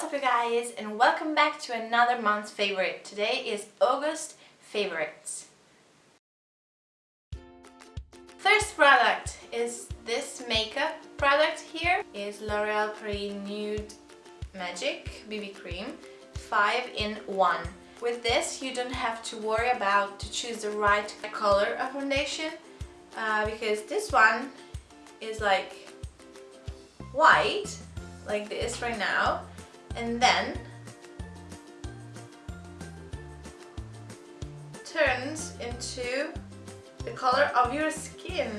What's up you guys and welcome back to another month's favorite. Today is August favorites. First product is this makeup product here. is L'Oreal Pre Nude Magic BB Cream 5 in 1. With this you don't have to worry about to choose the right color of foundation uh, because this one is like white like this right now and then turns into the color of your skin.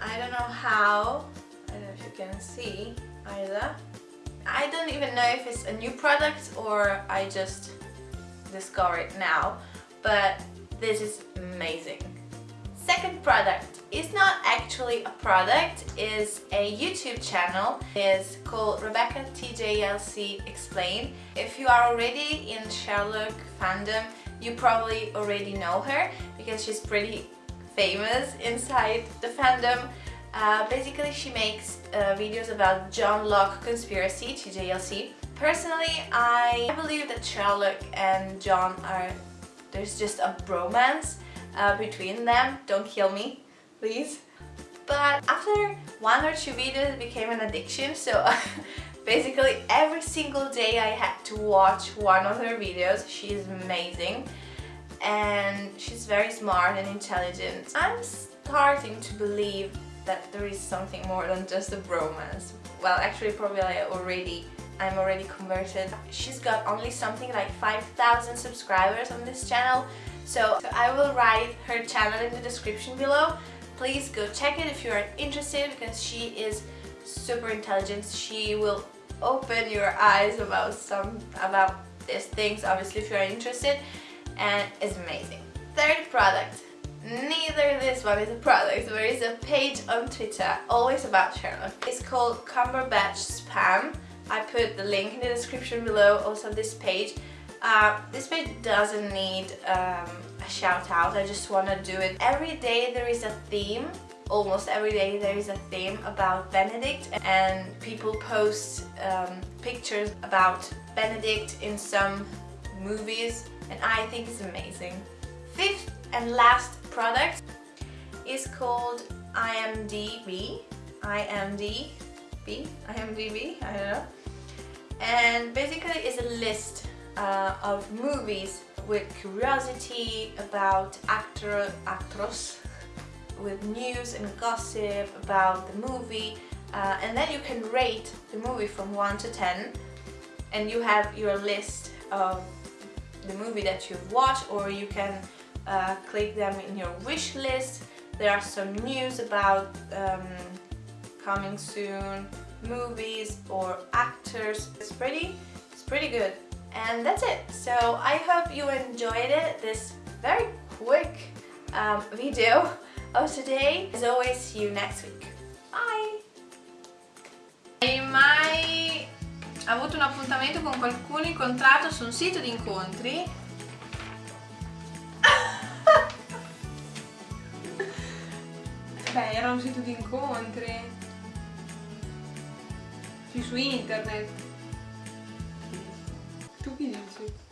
I don't know how, I don't know if you can see either. I don't even know if it's a new product or I just discovered it now, but this is amazing. Second product is not actually a product, is a YouTube channel. It's called Rebecca TJLC Explain. If you are already in Sherlock fandom, you probably already know her because she's pretty famous inside the fandom. Uh, basically, she makes uh, videos about Johnlock conspiracy, TJLC. Personally, I believe that Sherlock and John are... there's just a bromance uh, between them. Don't kill me, please. But after one or two videos it became an addiction so basically every single day I had to watch one of her videos. She's amazing and she's very smart and intelligent. I'm starting to believe that there is something more than just a bromance. Well, actually probably I already I'm already converted. She's got only something like 5,000 subscribers on this channel so, I will write her channel in the description below. Please go check it if you are interested because she is super intelligent. She will open your eyes about some about these things obviously if you are interested and it's amazing. Third product. Neither this one is a product, there is a page on Twitter always about Sherlock. It's called Cumberbatch Spam. I put the link in the description below, also this page. Uh, this page doesn't need um, a shout out, I just want to do it. Every day there is a theme, almost every day there is a theme about Benedict and people post um, pictures about Benedict in some movies and I think it's amazing. Fifth and last product is called IMDb. IMDb? IMDb? I don't know. And basically it's a list uh, of movies with curiosity about actor, actors, with news and gossip about the movie uh, and then you can rate the movie from 1 to 10 and you have your list of the movie that you've watched or you can uh, click them in your wish list. There are some news about um, coming soon movies or actors. It's pretty, it's pretty good. And that's it. So I hope you enjoyed it, this very quick um, video of today. As always, see you next week. Bye! Hai mai avuto un appuntamento con qualcuno incontrato su un sito di incontri? Beh, era un sito di incontri. Su internet. Tu che dici?